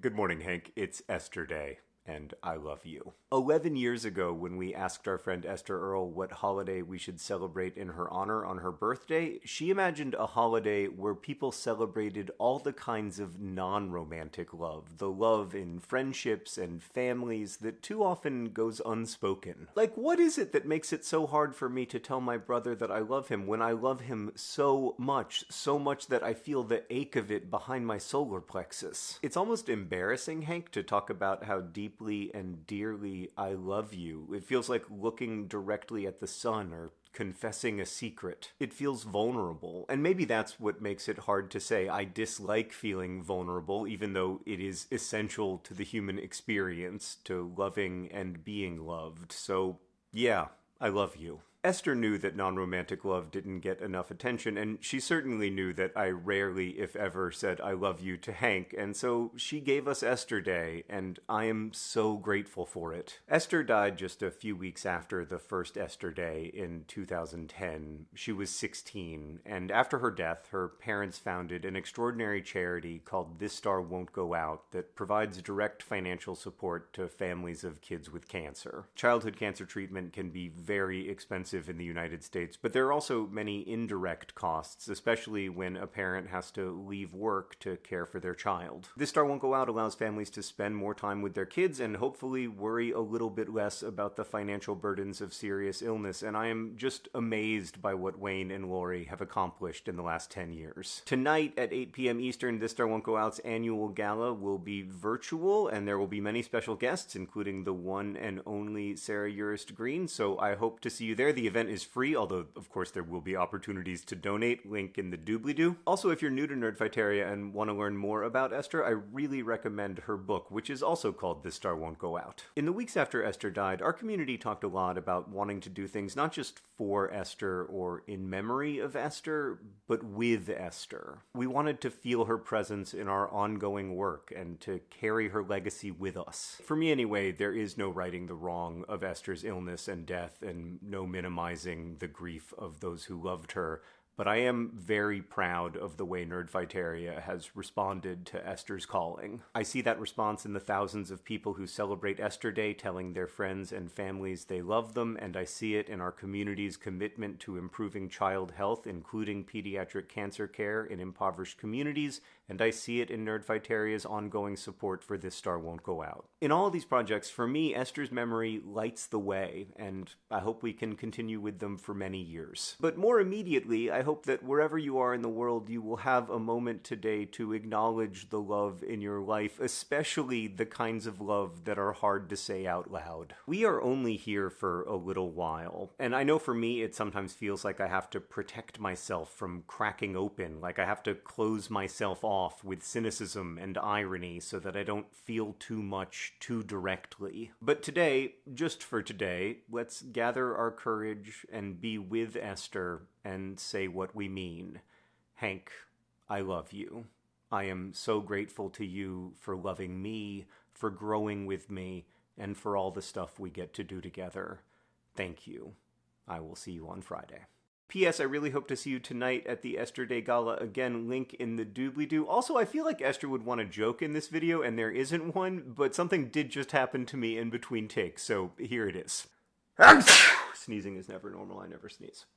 Good morning, Hank. It's Esther Day and I love you. 11 years ago, when we asked our friend Esther Earl what holiday we should celebrate in her honor on her birthday, she imagined a holiday where people celebrated all the kinds of non romantic love, the love in friendships and families that too often goes unspoken. Like, what is it that makes it so hard for me to tell my brother that I love him when I love him so much, so much that I feel the ache of it behind my solar plexus? It's almost embarrassing, Hank, to talk about how deep deeply and dearly I love you. It feels like looking directly at the sun or confessing a secret. It feels vulnerable. And maybe that's what makes it hard to say. I dislike feeling vulnerable, even though it is essential to the human experience, to loving and being loved. So, yeah, I love you. Esther knew that non romantic love didn't get enough attention, and she certainly knew that I rarely, if ever, said I love you to Hank, and so she gave us Esther Day, and I am so grateful for it. Esther died just a few weeks after the first Esther Day in 2010. She was 16, and after her death, her parents founded an extraordinary charity called This Star Won't Go Out that provides direct financial support to families of kids with cancer. Childhood cancer treatment can be very expensive expensive in the United States, but there are also many indirect costs, especially when a parent has to leave work to care for their child. This Star Won't Go Out allows families to spend more time with their kids and hopefully worry a little bit less about the financial burdens of serious illness, and I am just amazed by what Wayne and Lori have accomplished in the last 10 years. Tonight at 8 p.m. Eastern, This Star Won't Go Out's annual gala will be virtual, and there will be many special guests, including the one and only Sarah Urist Green, so I hope to see you there. The event is free, although of course there will be opportunities to donate. Link in the doobly-doo. Also, if you're new to Nerdfighteria and want to learn more about Esther, I really recommend her book, which is also called This Star Won't Go Out. In the weeks after Esther died, our community talked a lot about wanting to do things not just for Esther or in memory of Esther, but with Esther. We wanted to feel her presence in our ongoing work and to carry her legacy with us. For me, anyway, there is no righting the wrong of Esther's illness and death and no minimum minimizing the grief of those who loved her but I am very proud of the way Nerdfighteria has responded to Esther's calling. I see that response in the thousands of people who celebrate Esther Day telling their friends and families they love them, and I see it in our community's commitment to improving child health, including pediatric cancer care in impoverished communities, and I see it in Nerdfighteria's ongoing support for This Star Won't Go Out. In all of these projects, for me, Esther's memory lights the way, and I hope we can continue with them for many years. But more immediately, I hope hope that wherever you are in the world, you will have a moment today to acknowledge the love in your life, especially the kinds of love that are hard to say out loud. We are only here for a little while, and I know for me it sometimes feels like I have to protect myself from cracking open, like I have to close myself off with cynicism and irony so that I don't feel too much too directly. But today, just for today, let's gather our courage and be with Esther and say what we mean. Hank, I love you. I am so grateful to you for loving me, for growing with me, and for all the stuff we get to do together. Thank you. I will see you on Friday. P.S. I really hope to see you tonight at the Esther Day Gala. Again, link in the doobly doo. Also, I feel like Esther would want a joke in this video, and there isn't one, but something did just happen to me in between takes, so here it is. Sneezing is never normal. I never sneeze.